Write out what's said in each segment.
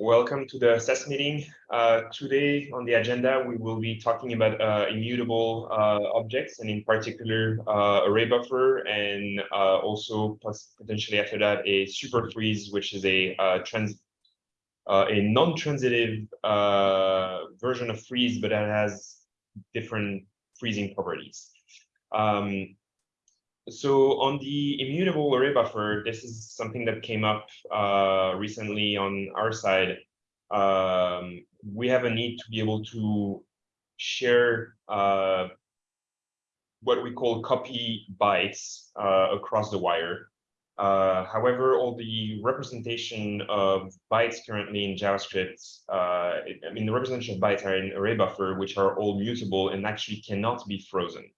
Welcome to the SES meeting. Uh, today on the agenda, we will be talking about uh, immutable uh, objects and in particular uh, array buffer and uh, also potentially after that a super freeze, which is a uh, trans a non-transitive version of freeze, but that has different freezing properties. Um, so on the immutable array buffer, this is something that came up uh, recently on our side. Um, we have a need to be able to share uh, what we call copy bytes uh, across the wire. Uh, however, all the representation of bytes currently in JavaScript, uh, I mean, the representation of bytes are in array buffer, which are all mutable and actually cannot be frozen.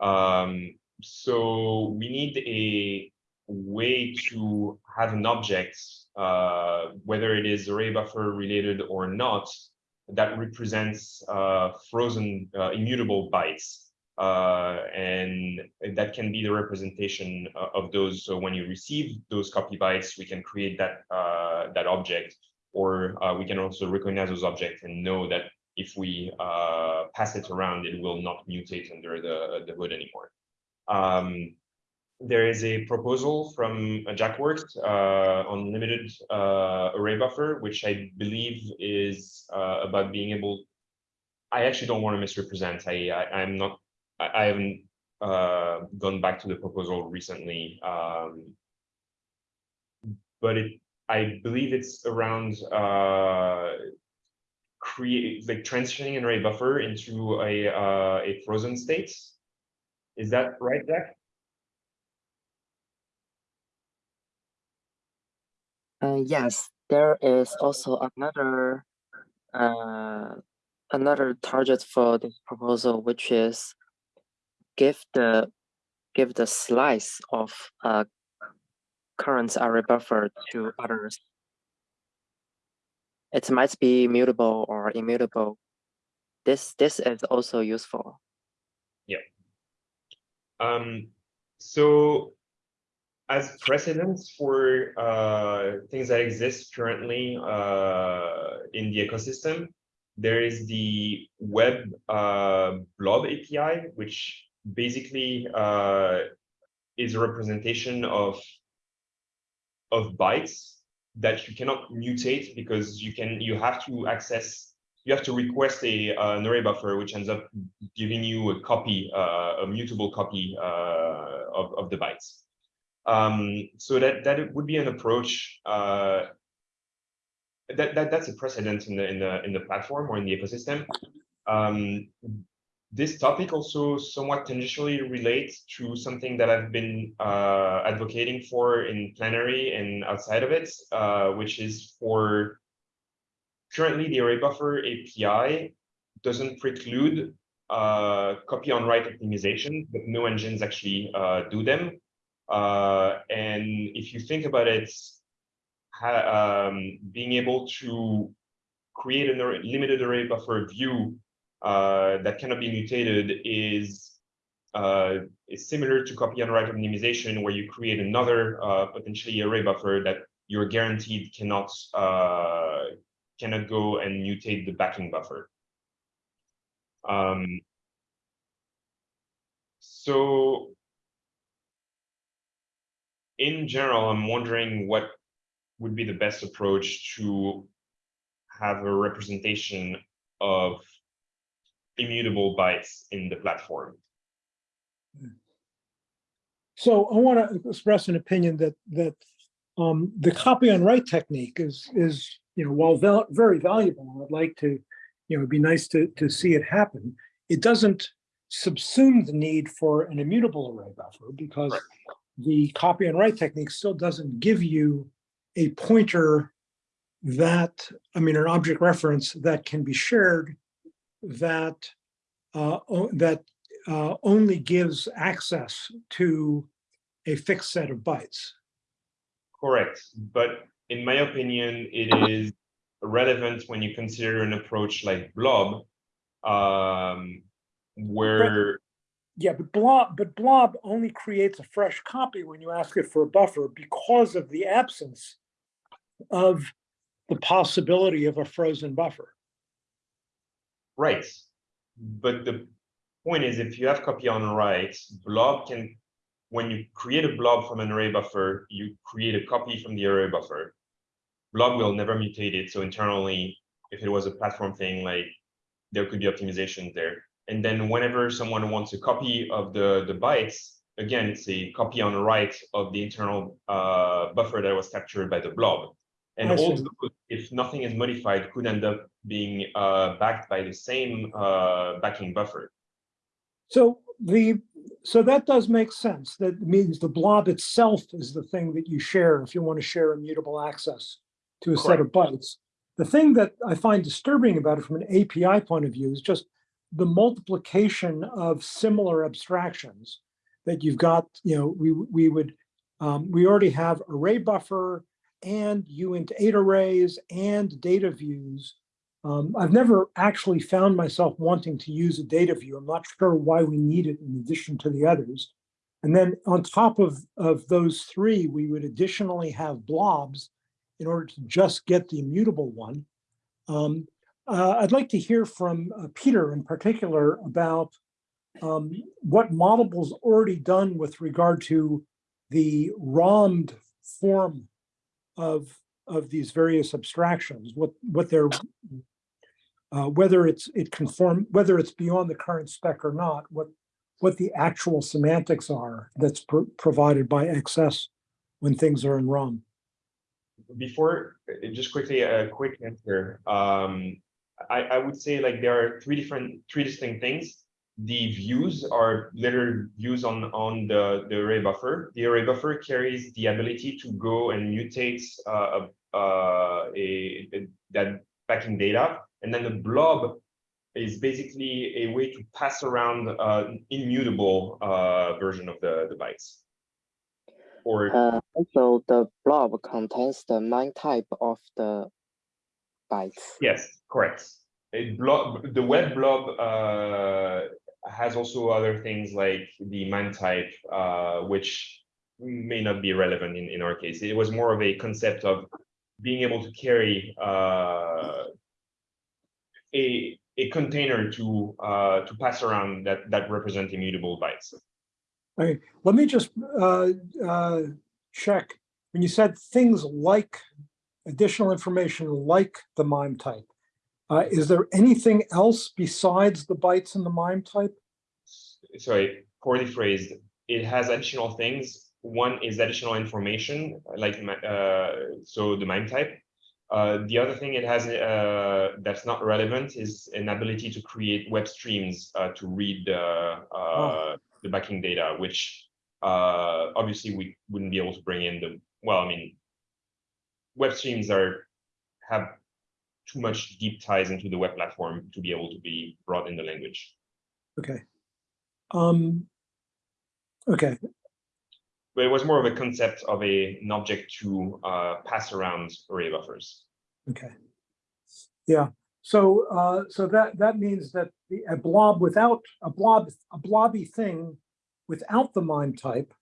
Um, so we need a way to have an object, uh, whether it is array buffer related or not, that represents uh, frozen uh, immutable bytes. Uh, and that can be the representation uh, of those. So when you receive those copy bytes, we can create that uh, that object, or we can also recognize those objects and know that if we pass it around, it will not mutate under the, the hood anymore. Um, there is a proposal from JackWorks uh, on limited uh, array buffer, which I believe is uh, about being able. I actually don't want to misrepresent. I, I am not. I, I haven't uh, gone back to the proposal recently, um, but it. I believe it's around uh, create like transitioning an array buffer into a uh, a frozen state is that right, Jack? Uh, yes, there is also another uh, another target for this proposal, which is give the give the slice of uh, current array buffer to others. It might be mutable or immutable. This this is also useful. Yeah. Um, so as precedents for uh, things that exist currently uh, in the ecosystem, there is the web uh, blob API, which basically uh, is a representation of of bytes that you cannot mutate because you can you have to access you have to request a uh, an array buffer, which ends up giving you a copy, uh, a mutable copy uh, of, of the bytes. Um, so that that would be an approach uh, that, that that's a precedent in the in the in the platform or in the ecosystem. Um, this topic also somewhat tangentially relates to something that I've been uh, advocating for in plenary and outside of it, uh, which is for currently the array buffer API doesn't preclude uh, copy on write optimization, but no engines actually uh, do them. Uh, and if you think about it, um, being able to create a limited array buffer view uh, that cannot be mutated is uh, is similar to copy on write optimization, where you create another uh, potentially array buffer that you're guaranteed cannot cannot go and mutate the backing buffer. Um, so in general, I'm wondering what would be the best approach to have a representation of immutable bytes in the platform. So I want to express an opinion that that um, the copy on write technique is is you know, while val very valuable, I'd like to, you know, it'd be nice to, to see it happen. It doesn't subsume the need for an immutable array buffer because right. the copy and write technique still doesn't give you a pointer that, I mean, an object reference that can be shared that uh, that uh, only gives access to a fixed set of bytes. Correct, but in my opinion, it is relevant when you consider an approach like Blob, um, where yeah, but blob, but blob only creates a fresh copy when you ask it for a buffer because of the absence of the possibility of a frozen buffer. Right. But the point is, if you have copy on write, blob can, when you create a blob from an array buffer, you create a copy from the array buffer. Blob will never mutate it. So internally, if it was a platform thing, like there could be optimization there. And then whenever someone wants a copy of the, the bytes, again, it's a copy on write of the internal uh, buffer that was captured by the blob. And I see. also, if nothing is modified, could end up being uh, backed by the same uh, backing buffer. So the, so that does make sense. That means the blob itself is the thing that you share if you want to share immutable access to a set of bytes. The thing that I find disturbing about it from an API point of view is just the multiplication of similar abstractions that you've got, you know, we, we would, um, we already have array buffer and uint eight arrays and data views. Um, I've never actually found myself wanting to use a data view. I'm not sure why we need it in addition to the others. And then on top of, of those three, we would additionally have blobs in order to just get the immutable one. Um, uh, I'd like to hear from uh, Peter in particular about um, what Moddable's already done with regard to the ROMmed form of, of these various abstractions, what, what they're, uh, whether it's, it conform, whether it's beyond the current spec or not, what, what the actual semantics are that's pro- provided by XS when things are in ROM. Before, uh, just quickly, a quick answer. Um, I, I would say like there are three different, three distinct things. The views are literal views on, on the, the array buffer. The array buffer carries the ability to go and mutate uh, uh, a, a- that backing data. And then the blob is basically a way to pass around uh, immutable uh, version of the, the bytes. Or Uh, also, the blob contains the MIME type of the bytes. Yes, correct. A blob, the web blob uh, has also other things like the MIME type, uh, which may not be relevant in, in our case. It was more of a concept of being able to carry uh, a a container to uh, to pass around that that represent immutable bytes. Okay, let me just uh, uh, check. When you said things like additional information like the MIME type, uh, is there anything else besides the bytes in the MIME type? sorry, poorly phrased. It has additional things. One is additional information, like uh, so the MIME type. Uh, the other thing it has uh, that's not relevant is an ability to create web streams uh, to read uh, uh, the backing data, which uh, obviously we wouldn't be able to bring in the. Well, I mean, web streams are have too much deep ties into the web platform to be able to be brought in the language. Okay. Um, okay, but it was more of a concept of a, an object to uh, pass around array buffers. okay. Yeah, so, uh, so that, that means that the, a blob without, a blob, a blobby thing without the MIME type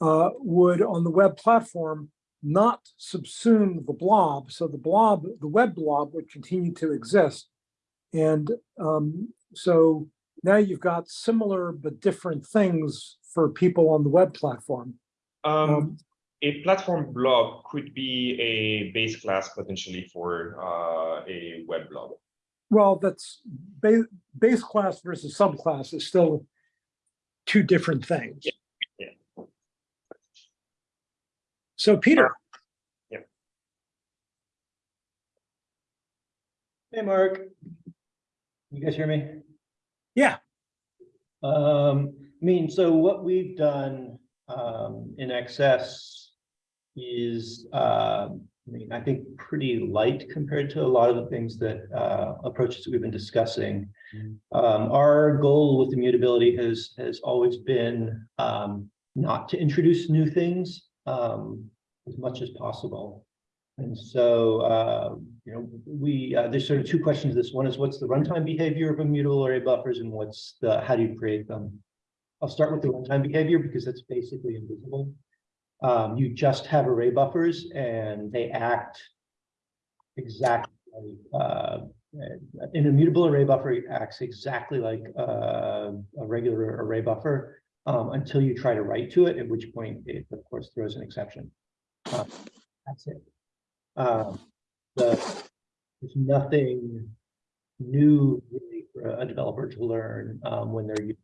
uh, would on the web platform not subsume the blob. So the blob, the web blob would continue to exist. And um, so now you've got similar but different things for people on the web platform. Um, Um, a platform blob could be a base class potentially for uh, a web blob. Well, that's base, base class versus subclass is still two different things. yeah. So Peter, Yeah. Hey, Mark. You guys hear me? Yeah. Um, I mean, so what we've done, um, in XS is, um, I mean, I think pretty light compared to a lot of the things that, uh, approaches that we've been discussing. Mhm. Um, our goal with immutability has, has always been, um, not to introduce new things, um, as much as possible. And so, uh, you know, we, uh, there's sort of two questions. This one is what's the runtime behavior of immutable array buffers and what's the, how do you create them? I'll start with the runtime behavior because that's basically invisible. Um, you just have array buffers and they act exactly, uh, an immutable array buffer acts exactly like uh, a regular array buffer um, until you try to write to it, at which point it, of course, throws an exception. Uh, That's it. Um, the, there's nothing new really for a developer to learn um, when they're using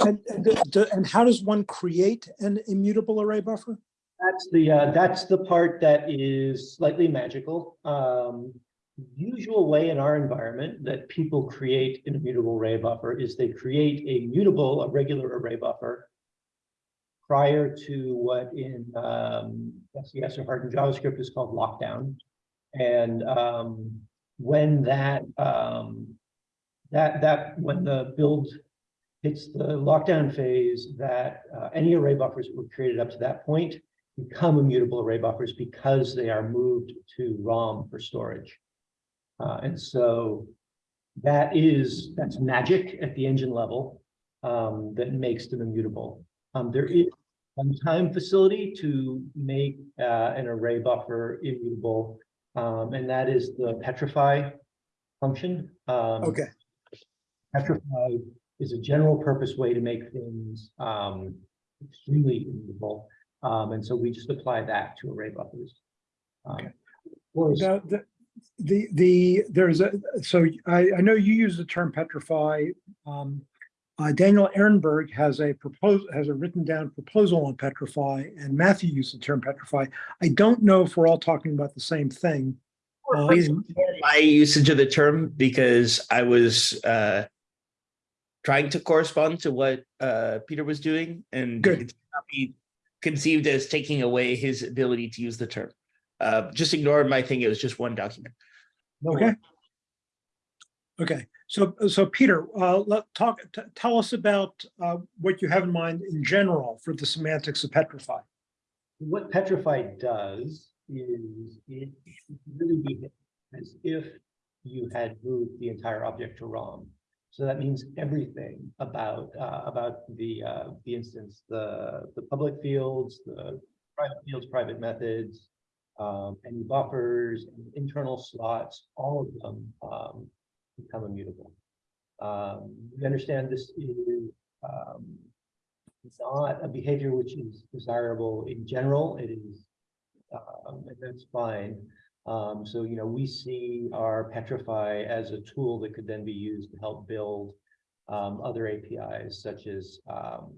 And, and, and how does one create an immutable array buffer? That's the, uh, that's the part that is slightly magical. Um, usual way in our environment that people create an immutable array buffer is they create a mutable, a regular array buffer prior to what in, um, SES or hardened JavaScript is called lockdown. And, um, when that, um, that, that, when the build hits the lockdown phase, that, uh, any array buffers that were created up to that point become immutable array buffers because they are moved to ROM for storage. Uh, and so that is, that's magic at the engine level um, that makes them immutable. Um, there is one time facility to make uh, an array buffer immutable, um, and that is the petrify function. Um, Okay, Petrify is a general purpose way to make things um, extremely immutable. Um, and so we just apply that to array buffers. Um, Okay. now, the, the, the, there's a, so I, I know you use the term petrify. Um, uh, Daniel Ehrenberg has a propose, has a written down proposal on petrify and Matthew used the term petrify. I don't know if we're all talking about the same thing. Um, my usage of the term because I was uh trying to correspond to what uh Peter was doing and Good. it cannot be conceived as taking away his ability to use the term. Uh just ignore my thing, it was just one document. Okay. Okay, so, so Peter, uh, let, talk, t- tell us about, uh, what you have in mind in general for the semantics of petrify. What petrify does is it really behaves as if you had moved the entire object to ROM. So that means everything about uh, about the uh, the instance, the the public fields, the private fields, private methods, um, any buffers, internal slots, all of them um, become immutable. Um, we understand this is um, not a behavior which is desirable in general. It is um, and that's fine. Um, so, you know, we see our Petrify as a tool that could then be used to help build um, other APIs such as um,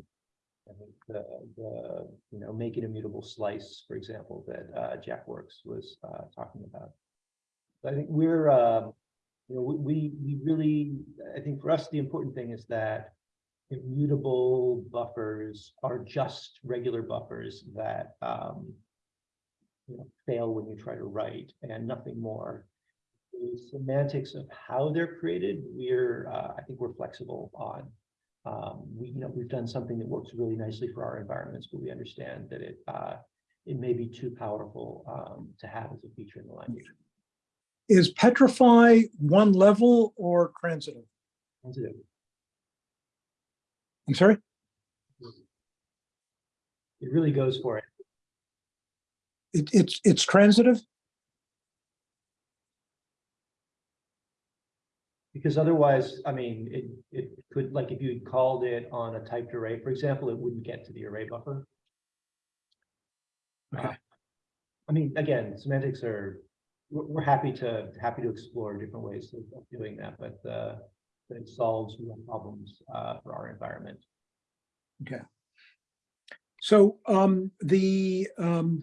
I think the, the, you know, make an immutable slice, for example, that uh, JackWorks was uh, talking about. I think we're, um, you know, we, we really, I think for us, the important thing is that immutable buffers are just regular buffers that um, you know, fail when you try to write and nothing more. The semantics of how they're created, we're, uh, I think we're flexible on. Um, we, you know, we've done something that works really nicely for our environments, but we understand that it, uh, it may be too powerful um, to have as a feature in the language. Is petrify one level or transitive? Sensitive. I'm sorry? It really goes for it. It, it's, it's transitive? Because otherwise, I mean, it, it could, like, if you called it on a typed array, for example, it wouldn't get to the array buffer. Okay. Uh, I mean, again, semantics are, we're, we're happy to, happy to explore different ways of doing that, but, uh, but it solves real problems, uh, for our environment. Okay. So, um, the, um,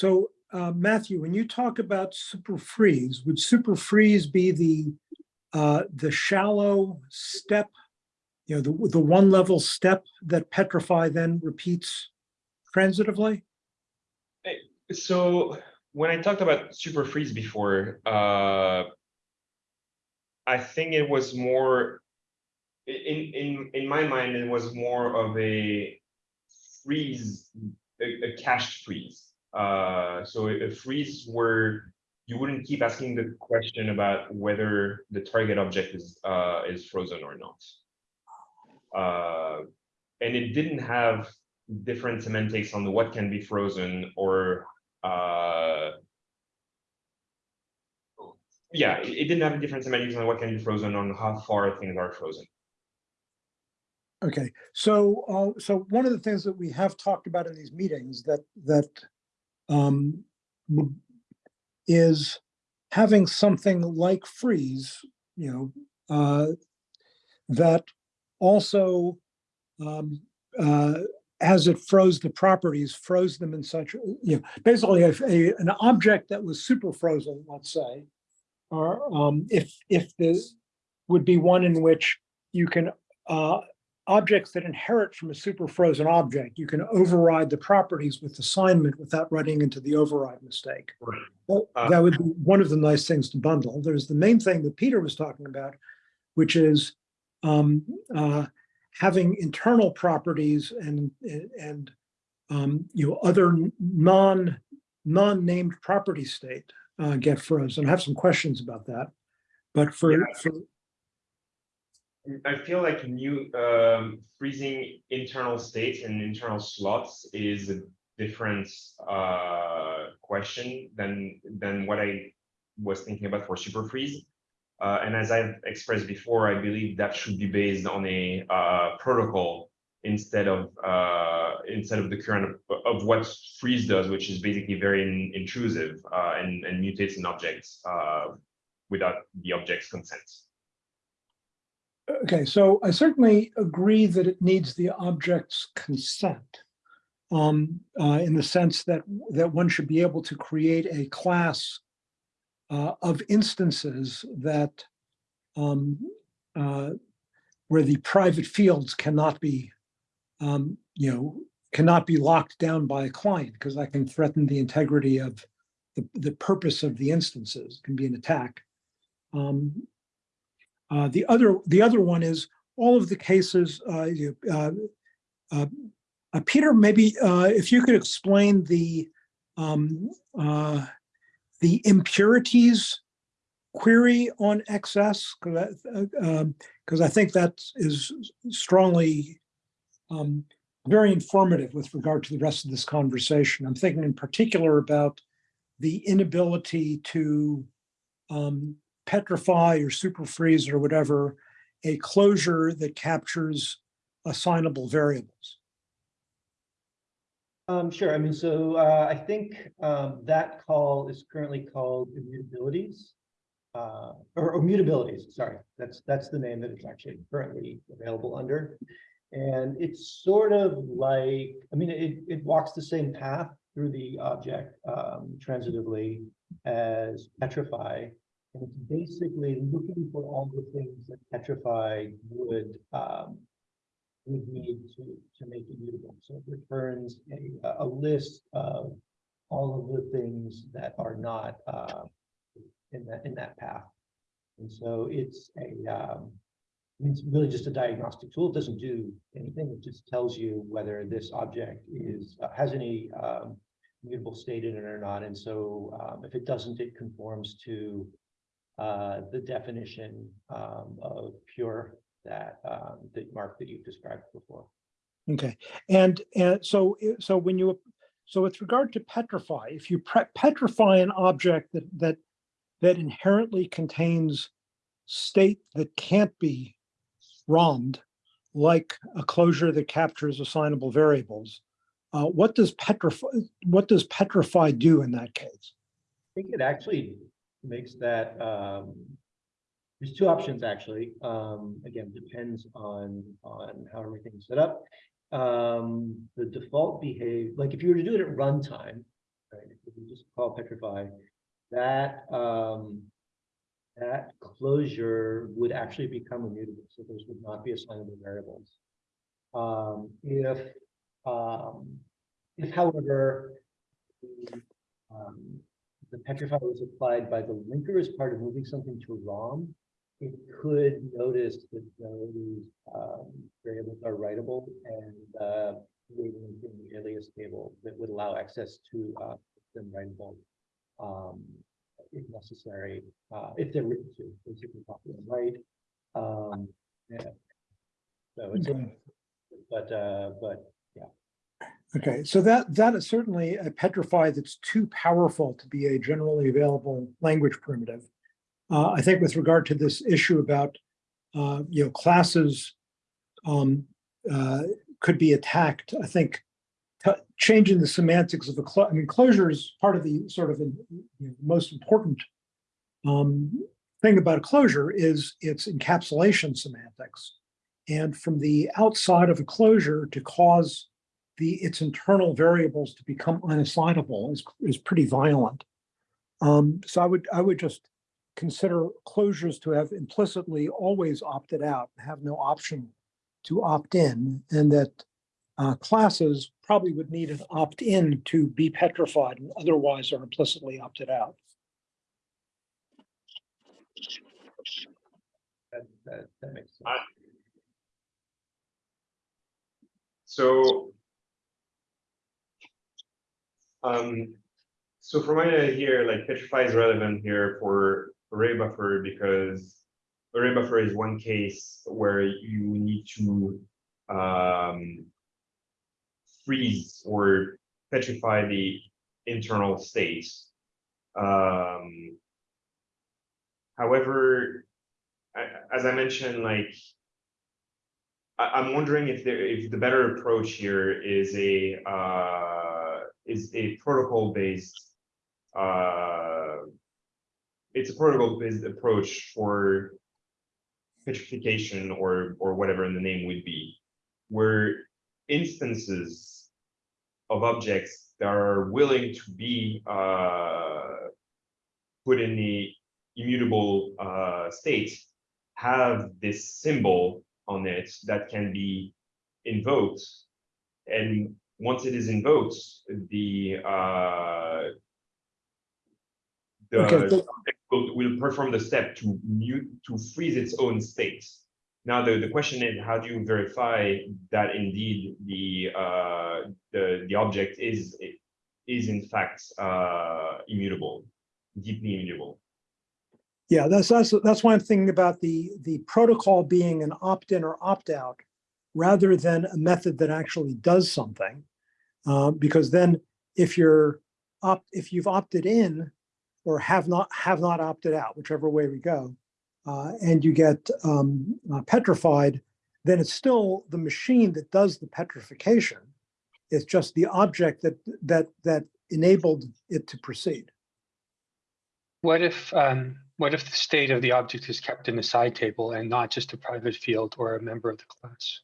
so, uh, Matthew, when you talk about super freeze, would super freeze be the, uh, the shallow step? You know, the, the one level step that petrify then repeats transitively? So when I talked about super freeze before, uh, I think it was more in in in my mind it was more of a freeze, a, a cached freeze. Uh, so a, freeze where you wouldn't keep asking the question about whether the target object is uh, is frozen or not. Uh, and it didn't have different semantics on what can be frozen or uh, yeah, it, didn't have different semantics on what can be frozen on how far things are frozen. Okay, so, uh, so one of the things that we have talked about in these meetings that, that, um, is having something like freeze, you know, uh, that also, um, uh, as it froze the properties, froze them in such, you know, basically if a, an object that was super frozen, let's say, or, um, if, if this would be one in which you can, uh, objects that inherit from a super frozen object, you can override the properties with assignment without running into the override mistake. That Uh, that would be one of the nice things to bundle. There's the main thing that Peter was talking about, which is um, uh, having internal properties and, and um, you know, other non, non-named property state uh, get frozen. I have some questions about that. But for, Yeah. for I feel like new um, freezing internal states and internal slots is a different uh, question than than what I was thinking about for super freeze. Uh, and as I've expressed before, I believe that should be based on a uh, protocol instead of uh, instead of the current of, of what freeze does, which is basically very in- intrusive uh, and, and mutates an object uh, without the object's consent. Okay, so I certainly agree that it needs the object's consent. Um, uh, in the sense that, that one should be able to create a class uh, of instances that um, uh, where the private fields cannot be, um, you know, cannot be locked down by a client because that can threaten the integrity of the, the purpose of the instances, It can be an attack. Um, uh, the other, the other one is all of the cases, uh, uh, uh, Peter, maybe, if you could explain the, um, the impurities query on XS, because I, I think that is strongly, um, very informative with regard to the rest of this conversation. I'm thinking in particular about the inability to, um, petrify or super freeze or whatever, a closure that captures assignable variables. Um, sure, I mean, so, uh, I think, um, that call is currently called immutabilities. Uh, or, or mutabilities, sorry, that's, that's the name that it's actually currently available under. And it's sort of like, I mean, it, it walks the same path through the object, um, transitively as petrify. And it's basically looking for all the things that petrify would, um, would need to, to make it mutable. So it returns a, a list of all of the things that are not, uh, in that, in that path. And so it's a, um, it's really just a diagnostic tool. It doesn't do anything. It just tells you whether this object is, uh, has any, um, mutable state in it or not. And so, um, if it doesn't, it conforms to, uh, the definition, um, of pure that, um, that Mark, that you've described before. Okay, and, and so, so when you, so with regard to petrify, if you petrify an object that, that, that inherently contains state that can't be ROMmed, like a closure that captures assignable variables, uh, what does petrify, what does petrify do in that case? I think it actually makes that, um, there's two options actually. Um, again, depends on, on how everything's set up. Um, the default behave, like if you were to do it at runtime, right, if you just call petrify, that, um, that closure would actually become immutable, so those would not be assignable variables. Um, if, um, if however, um, the petrify was applied by the linker as part of moving something to ROM, it could notice that those um, variables are writable and uh, in the alias table that would allow access to uh, them writable um, if necessary, uh, if they're written to, basically copy and write. Um, yeah. So it's, Okay. but, uh, but Okay, so that, that is certainly a petrified that's too powerful to be a generally available language primitive. Uh, I think with regard to this issue about, uh, you know, classes um, uh, could be attacked, I think changing the semantics of I mean, closure is part of the sort of, you know, most important um, thing about a closure is its encapsulation semantics. And from the outside of a closure to cause the its internal variables to become unassignable is, is pretty violent. Um, so I would I would just consider closures to have implicitly always opted out, have no option to opt in, and that uh, classes probably would need an opt-in to be petrified and otherwise are implicitly opted out. That, that, that makes sense. I- So. Um, so from my idea here, like Petrify is relevant here for array buffer because array buffer is one case where you need to um freeze or petrify the internal state. Um, however, as I mentioned, like I, I'm wondering if there, if the better approach here is a, uh, is a protocol based. Uh, it's a protocol based approach for petrification or, or whatever the name would be, where instances of objects that are willing to be, uh, put in the immutable, uh, state have this symbol on it that can be invoked. And once it is invoked, the uh. Okay, The so- object will, will perform the step to mute, to freeze its own state. Now, the, the question is, how do you verify that indeed the uh, the, the object is is in fact uh immutable, deeply immutable? Yeah, that's, that's, that's why I'm thinking about the, the protocol being an opt-in or opt-out rather than a method that actually does something. Uh, because then if you're opt, if you've opted in or have not, have not opted out, whichever way we go, uh, and you get um, uh, petrified, then it's still the machine that does the petrification. It's just the object that, that, that enabled it to proceed. What if, um, what if the state of the object is kept in the side table and not just a private field or a member of the class?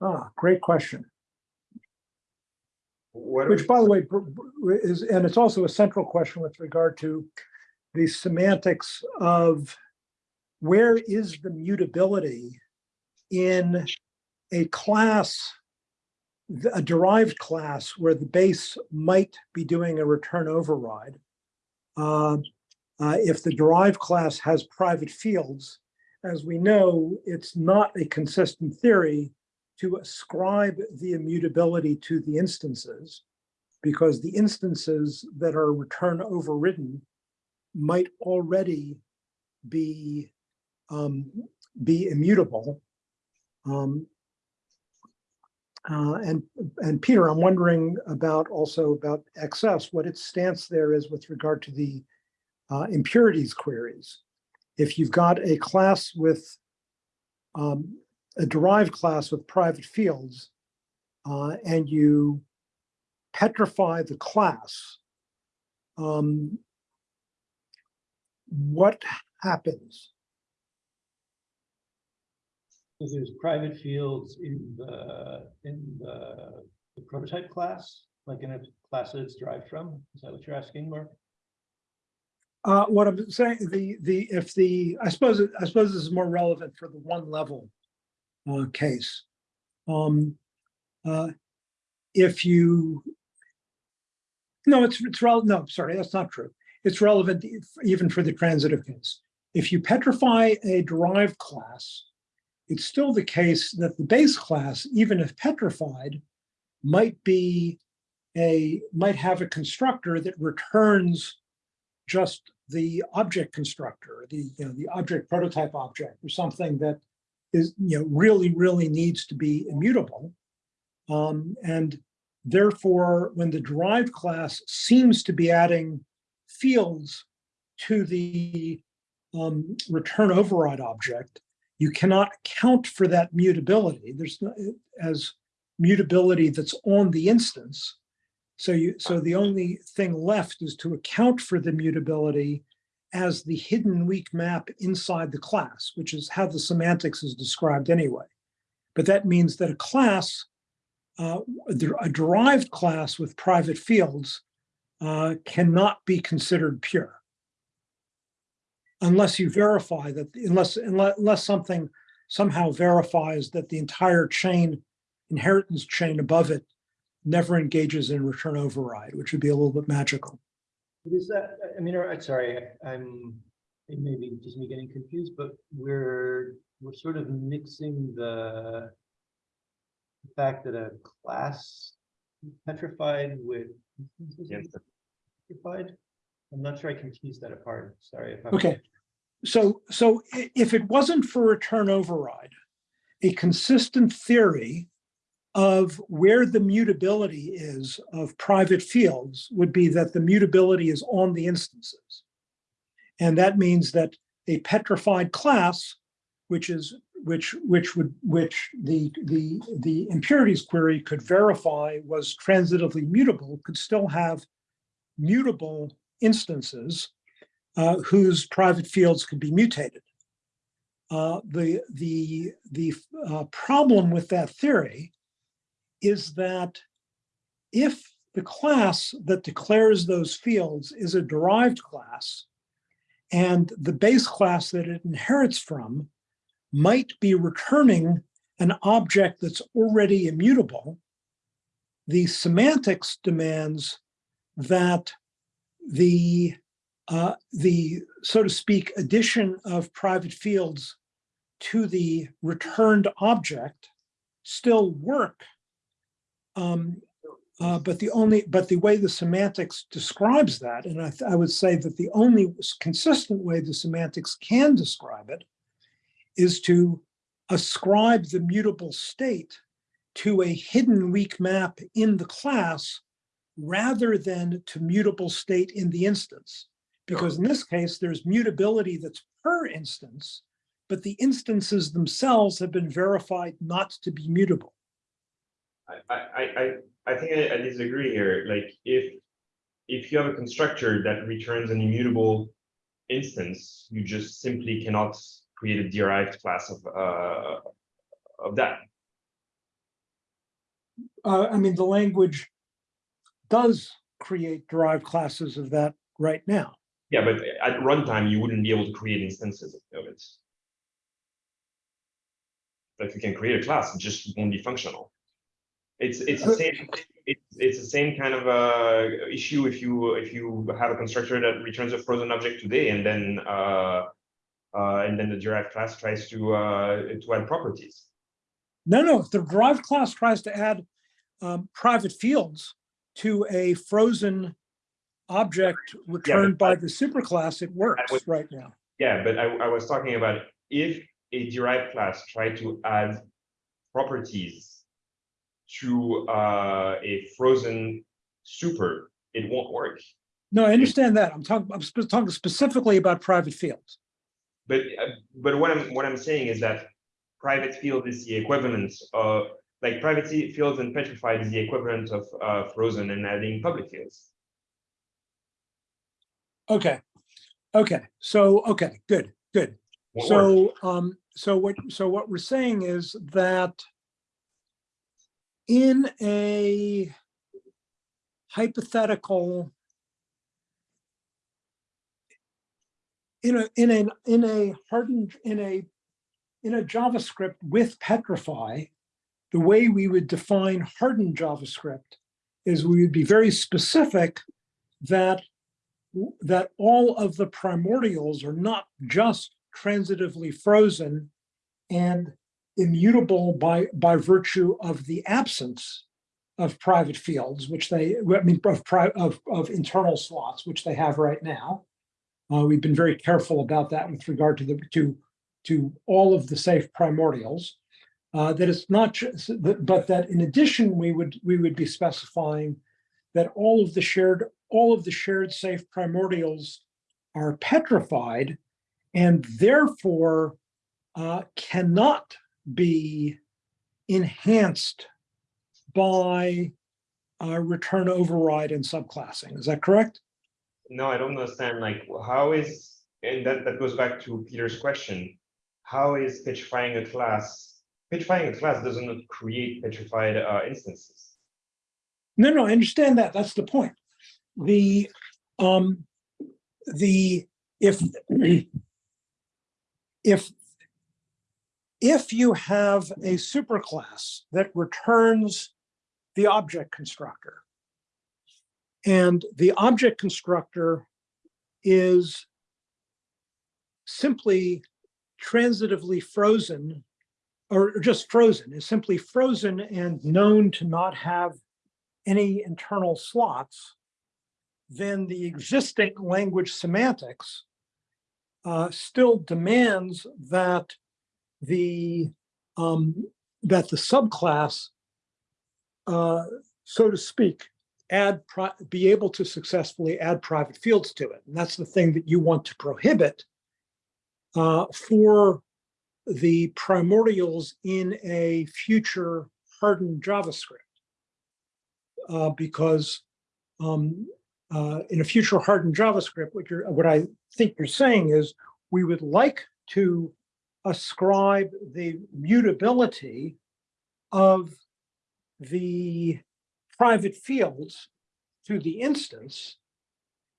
Ah, great question. What Which, by the way, is, and it's also a central question with regard to the semantics of where is the mutability in a class, a derived class where the base might be doing a return override. Uh, uh, If the derived class has private fields, as we know, it's not a consistent theory to ascribe the immutability to the instances because the instances that are return overridden might already be um, be immutable. Um, uh, and and Peter, I'm wondering about also about XS, what its stance there is with regard to the uh, impurities queries. If you've got a class with um, a derived class with private fields, uh, and you petrify the class, um, what happens? So There's private fields in the, in the the prototype class, like in a class that it's derived from. Is that what you're asking, Mark? Uh, what I'm saying, the, the, if the, I suppose, I suppose this is more relevant for the one level uh, case. Um, uh, if you, no, it's, it's relevant, no, sorry, that's not true. It's relevant if- even for the transitive case. If you petrify a derived class, it's still the case that the base class, even if petrified, might be a, might have a constructor that returns just the object constructor, the, you know, the object prototype object or something that is, you know, really, really needs to be immutable. Um, and Therefore, when the derived class seems to be adding fields to the um, return override object, you cannot count for that mutability. There's no, as mutability that's on the instance. So you, so the only thing left is to account for the mutability as the hidden weak map inside the class, which is how the semantics is described anyway. But that means that a class, uh, a derived class with private fields uh, cannot be considered pure. Unless you verify that, unless, unless, unless something somehow verifies that the entire chain, inheritance chain above it never engages in return override, which would be a little bit magical. But Is that, I mean, I'm sorry, I'm, it may be just me getting confused, but we're, we're sort of mixing the the fact that a class petrified with Yes. petrified. I'm not sure I can tease that apart. Sorry if I'm. Okay, so, so if it wasn't for return override, a consistent theory of where the mutability is of private fields would be that the mutability is on the instances. And that means that a petrified class, which is, which, which would, which the, the, the impurities query could verify was transitively mutable, could still have mutable instances uh, whose private fields could be mutated. Uh, the the the uh, problem with that theory is that if the class that declares those fields is a derived class, and the base class that it inherits from might be returning an object that's already immutable, the semantics demands that the uh, the, so to speak, addition of private fields to the returned object still work. Um, uh, but the only, but the way the semantics describes that, and I, I would say that the only consistent way the semantics can describe it is to ascribe the mutable state to a hidden weak map in the class rather than to mutable state in the instance. Because in this case, there's mutability that's per instance, but the instances themselves have been verified not to be mutable. I, I, I, I think I, I disagree here. Like if, if you have a constructor that returns an immutable instance, you just simply cannot create a derived class of, uh, of that. Uh, I mean, the language does create derived classes of that right now. Yeah, but at runtime, you wouldn't be able to create instances of it. Like you can create a class, it just won't be functional. It's, it's the same, it's, it's the same kind of uh issue if you, if you have a constructor that returns a frozen object today and then uh. Uh, and then the derived class tries to uh, to add properties. No, no, if the derived class tries to add um, private fields to a frozen object returned by the superclass, it works was- right now. Yeah, but I, I was talking about if a derived class tried to add properties to uh, a frozen super, it won't work. No, I understand that. I'm talking, I'm talking specifically about private fields. But uh, but what I'm what I'm saying is that private field is the equivalent of like private fields and petrified is the equivalent of uh, frozen and adding public fields. Okay, okay, so, okay, good, good. Won't work. So, um, so what, so what we're saying is that in a hypothetical in a, in a, in a hardened, in a, in a JavaScript with Petrify, the way we would define hardened JavaScript is we would be very specific that that all of the primordials are not just transitively frozen and immutable by, by virtue of the absence of private fields, which they, I mean, of, of, of internal slots, which they have right now. Uh, we've been very careful about that with regard to the, to, to all of the safe primordials. Uh, that it's not just, but that in addition, we would, we would be specifying that all of the shared, all of the shared safe primordials are petrified and therefore uh, cannot be enhanced by uh, return override and subclassing. Is that correct? No, I don't understand, like, how is, and that, that goes back to Peter's question. How is petrifying a class, petrifying a class does not create petrified uh, instances. No, no, I understand that. That's the point. The, um, the, if, if, if you have a superclass that returns the object constructor, and the object constructor is simply transitively frozen, or just frozen, is simply frozen and known to not have any internal slots, then the existing language semantics uh, still demands that the um, that the subclass, uh, so to speak, add be able to successfully add private fields to it. And that's the thing that you want to prohibit uh, for the primordials in a future hardened JavaScript uh, because um, uh, in a future hardened JavaScript, what you're, what I think you're saying is we would like to ascribe the mutability of the private fields to the instance.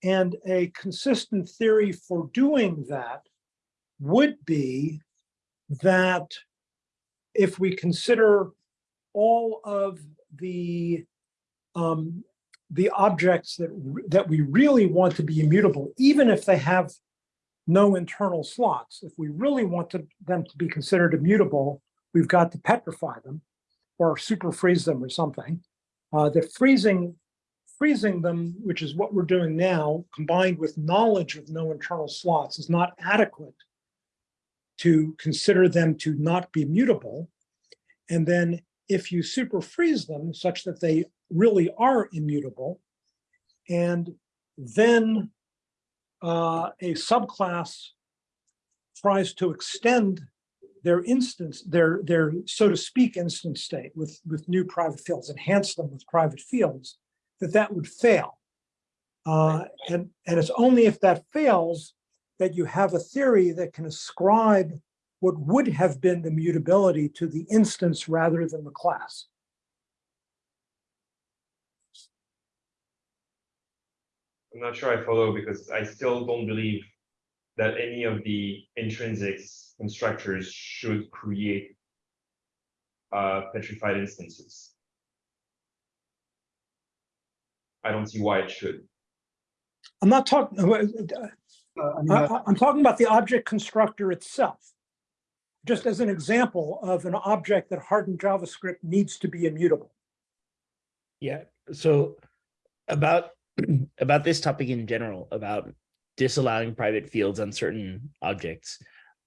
And a consistent theory for doing that would be that if we consider all of the um, the objects that, that we really want to be immutable, even if they have no internal slots, if we really want to, them to be considered immutable, we've got to petrify them or super freeze them or something. Uh, the freezing, freezing them, which is what we're doing now, combined with knowledge of no internal slots is not adequate to consider them to not be mutable. And then if you super freeze them such that they really are immutable, and then uh, a subclass tries to extend their instance, their, their, so to speak, instance state with, with new private fields, enhance them with private fields, that that would fail. Uh, and, and it's only if that fails that you have a theory that can ascribe what would have been the mutability to the instance rather than the class. I'm not sure I follow because I still don't believe that any of the intrinsics constructors should create uh, petrified instances. I don't see why it should. I'm not talking, Uh, I mean, I, uh, I'm talking about the object constructor itself. Just as an example of an object that hardened JavaScript needs to be immutable. Yeah, so about about this topic in general, about disallowing private fields on certain objects.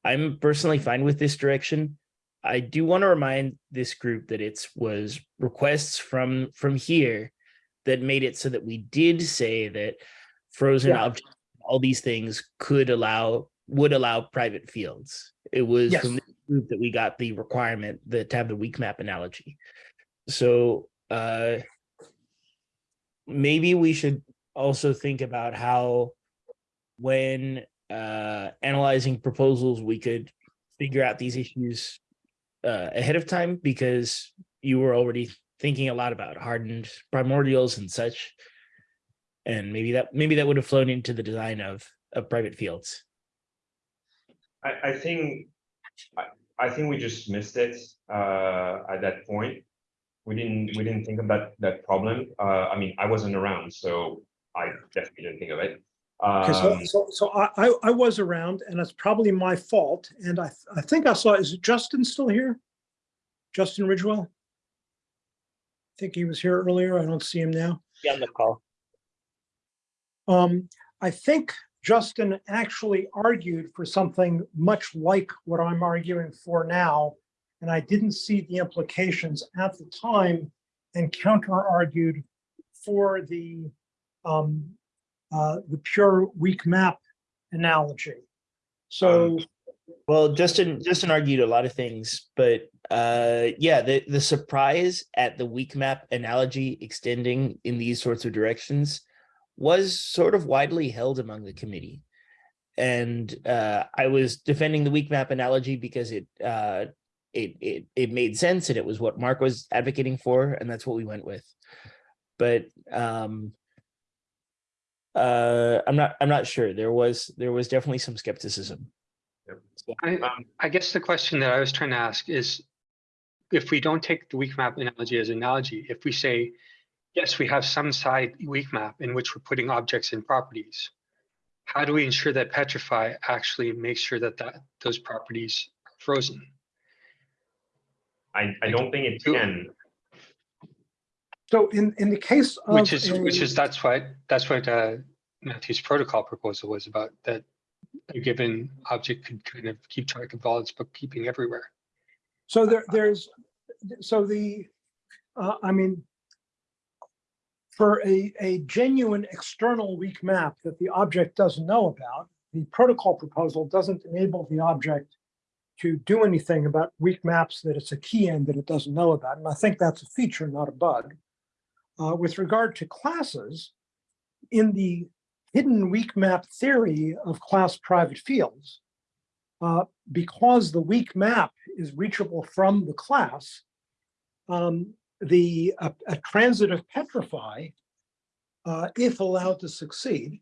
I'm personally fine with this direction. I do want to remind this group that it was requests from from here that made it so that we did say that frozen Yeah. objects, all these things could allow would allow private fields. It was Yes. from this group that we got the requirement that to have the weak map analogy. So uh maybe we should also think about how when uh analyzing proposals we could figure out these issues uh ahead of time because you were already thinking a lot about hardened primordials and such and maybe that maybe that would have flown into the design of of private fields I, I think, I, I think we just missed it, uh, at that point. We didn't, we didn't think of that, that problem. Uh, I mean, I wasn't around, so I definitely didn't think of it. Okay, so, Um, so, so I, I, I was around and it's probably my fault. And I, I think I saw, is Justin still here? Justin Ridgewell? I think he was here earlier. I don't see him now. yeah on the call Um, I think Justin actually argued for something much like what I'm arguing for now and I didn't see the implications at the time and counter argued for the um, uh, the pure weak map analogy. So, Well, Justin, Justin argued a lot of things, but uh, yeah, the, the surprise at the weak map analogy extending in these sorts of directions was sort of widely held among the committee. And uh, I was defending the weak map analogy because it, uh, it, it, it made sense and it was what Mark was advocating for, and that's what we went with. But um, uh, I'm not, I'm not sure. There was, there was definitely some skepticism. I, Um, I guess the question that I was trying to ask is, if we don't take the weak map analogy as an analogy, if we say, yes, we have some side weak map in which we're putting objects in properties, how do we ensure that Petrify actually makes sure that that those properties are frozen? I, I don't think it can. so in, in the case of. Which is, which is, that's what, that's what uh, Matthew's protocol proposal was about, that a given object could kind of keep track of all its bookkeeping everywhere. So there, there's, so the, uh, I mean, for a, a genuine external weak map that the object doesn't know about, the protocol proposal doesn't enable the object to do anything about weak maps that it's a key in that it doesn't know about. And I think that's a feature, not a bug. Uh, with regard to classes, in the hidden weak map theory of class private fields, uh, because the weak map is reachable from the class, um, the a, a transitive petrify, uh, if allowed to succeed,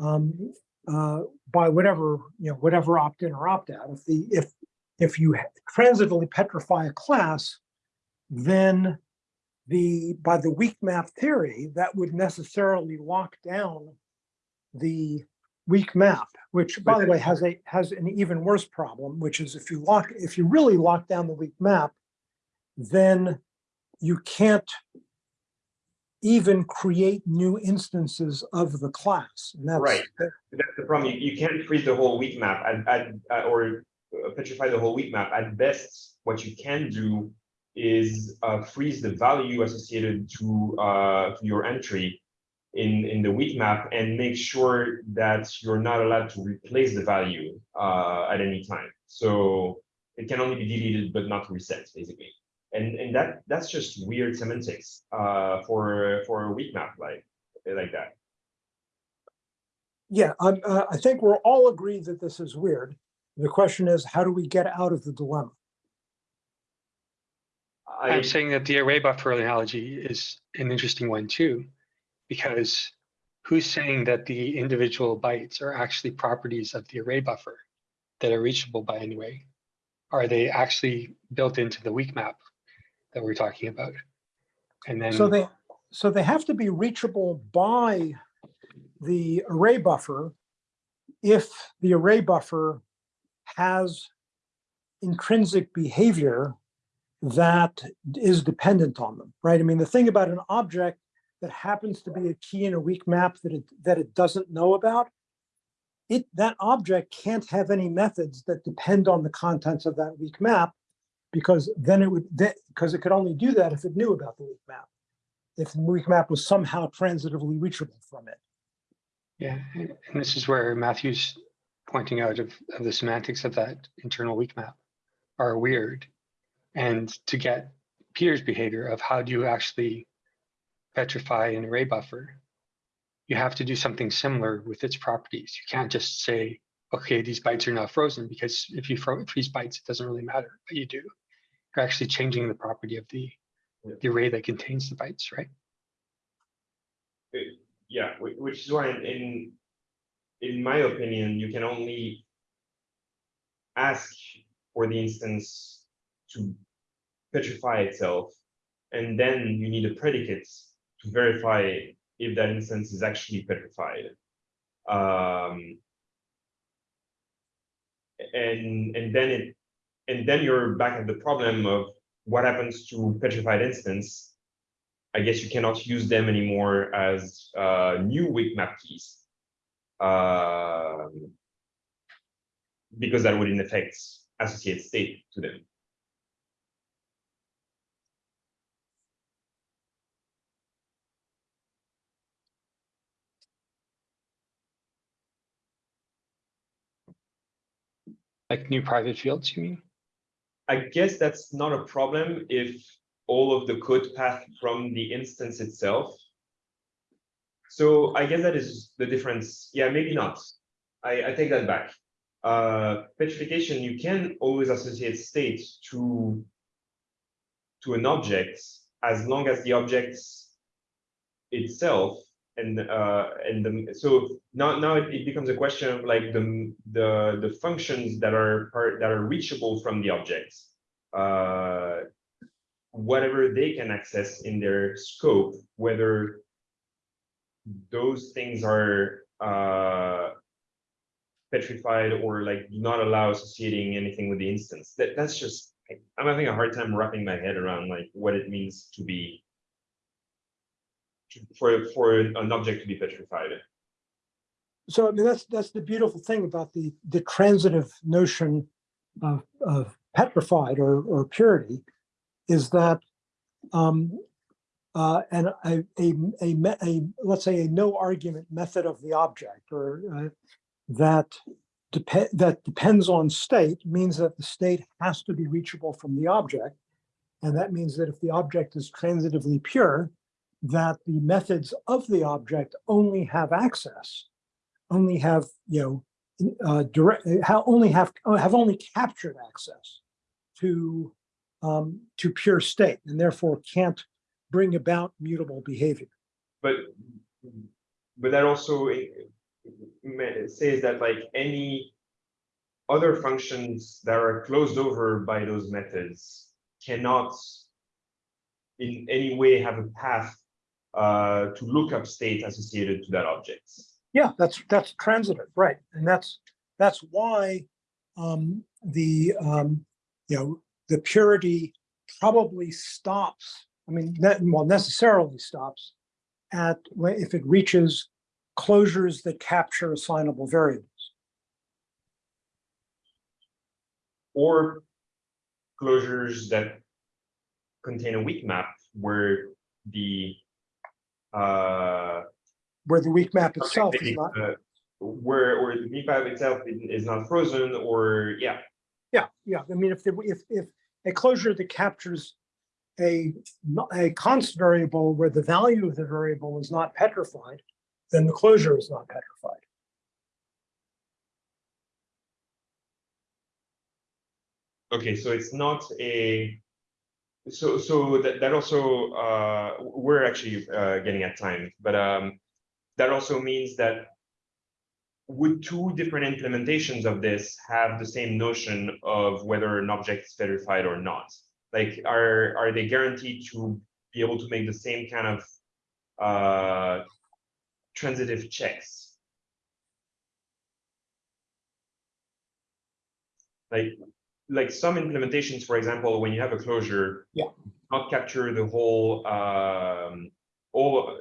um, uh, by whatever you know, whatever opt-in or opt-out. If the if if you transitively petrify a class, then the by the weak map theory that would necessarily lock down the weak map, which by the way has a has an even worse problem, which is if you lock if you really lock down the weak map, then you can't even create new instances of the class. That's Right. That's the problem. You, you can't freeze the whole weak map or uh, petrify the whole weak map. At best, what you can do is uh, freeze the value associated to, uh, to your entry in, in the weak map and make sure that you're not allowed to replace the value uh, at any time. So it can only be deleted but not reset, basically. And, and that that's just weird semantics uh, for for a weak map like like that. Yeah, I'm, uh, I think we're all agreed that this is weird. The question is, how do we get out of the dilemma? I, I'm saying that the array buffer analogy is an interesting one too, because who's saying that the individual bytes are actually properties of the array buffer that are reachable by any way? Are they actually built into the weak map that we're talking about? And then, So they, so they have to be reachable by the array buffer if the array buffer has intrinsic behavior that is dependent on them, right? I mean, the thing about an object that happens to be a key in a weak map that it, that it doesn't know about, it, that object can't have any methods that depend on the contents of that weak map because then it would, because it could only do that if it knew about the weak map. If the weak map was somehow transitively reachable from it. yeah, and this is where Matthew's pointing out of, of the semantics of that internal weak map are weird. And to get Peter's behavior of how do you actually petrify an array buffer, you have to do something similar with its properties. You can't just say, okay, these bytes are now frozen because if you freeze bytes, it doesn't really matter, but you do. You're actually changing the property of the, Yeah. the array that contains the bytes, right? yeah, which is why in, in in my opinion, you can only ask for the instance to petrify itself, and then you need a predicate to verify if that instance is actually petrified. Um, and and then it and then you're back at the problem of what happens to petrified instance. I guess you cannot use them anymore as uh, new weak map keys um, because that would in effect associate state to them. Like new private fields, you mean? I guess that's not a problem if all of the code path from the instance itself. So I guess that is the difference. Yeah, maybe not. I, I take that back. Uh, petrification, you can always associate state to to an object as long as the object itself and uh and the so now now it, it becomes a question of like the the the functions that are part that are reachable from the objects. Uh whatever they can access in their scope whether those things are uh petrified or like do not allow associating anything with the instance. That that's just i'm having a hard time wrapping my head around like what it means to be for for an object to be petrified So I mean, that's, that's the beautiful thing about the, the transitive notion of, of petrified or, or purity is that um, uh, and a, a, a, a, let's say a no argument method of the object or uh, that depend, that depends on state means that the state has to be reachable from the object. And that means that if the object is transitively pure, that the methods of the object only have access only have, you know, uh, direct, how only have, uh, have only captured access to, um, to pure state and therefore can't bring about mutable behavior. but but that also eh, says that like any other functions that are closed over by those methods cannot in any way have a path uh, to look up state associated to that object. Yeah, that's, that's transitive, right? And that's, that's why um, the, um, you know, the purity probably stops, I mean, that, well, necessarily stops at, if it reaches closures that capture assignable variables. or closures that contain a weak map where the uh Where the weak map itself is not, uh, where or the weak map itself is- is not frozen or yeah yeah, yeah, I mean, if, the if, if a closure that captures a, a constant variable where the value of the variable is not petrified, then the closure is not petrified. okay so it's not a so so that, that also uh we're actually uh getting at time but um that also means that would two different implementations of this have the same notion of whether an object is petrified or not? Like, are, are they guaranteed to be able to make the same kind of uh, transitive checks? Like, like some implementations, for example, when you have a closure, Yeah. not capture the whole um, all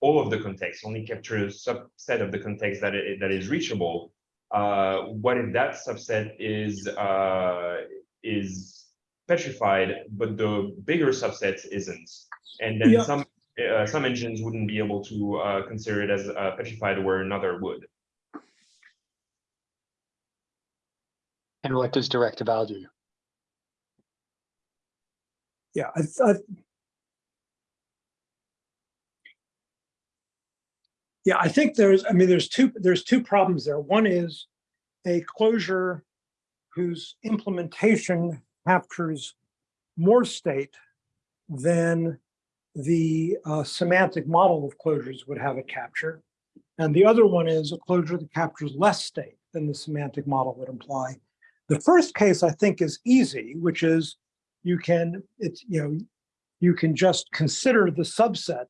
all of the context, only capture a subset of the context that it, that is reachable. Uh, what if that subset is uh, is petrified, but the bigger subset isn't? And then Yeah. some uh, some engines wouldn't be able to uh, consider it as uh, petrified, where another would. And what does direct eval do? Yeah, I, I. Yeah, I think there's, I mean, there's two, there's two problems there. One is a closure whose implementation captures more state than the uh, semantic model of closures would have it capture. And the other one is a closure that captures less state than the semantic model would imply. The first case, I think, is easy, which is you can, it's, you know, you can just consider the subset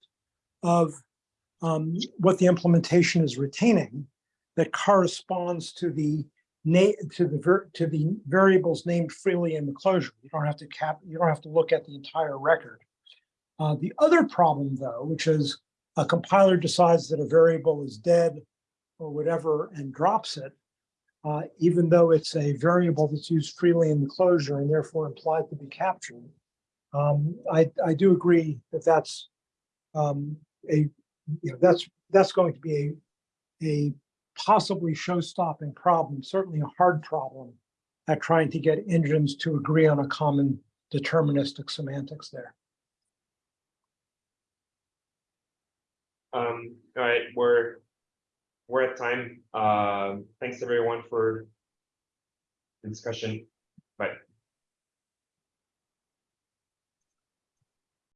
of um, what the implementation is retaining that corresponds to the to the to the variables named freely in the closure. You don't have to cap, you don't have to look at the entire record. Uh, the other problem though, which is a compiler decides that a variable is dead or whatever and drops it, uh, even though it's a variable that's used freely in the closure and therefore implied to be captured. Um, I, I do agree that that's um, a, you know, that's, that's going to be a, a possibly show-stopping problem, certainly a hard problem at trying to get engines to agree on a common deterministic semantics there. Um, all right, we're, we're at time. Um, thanks everyone for the discussion. Bye.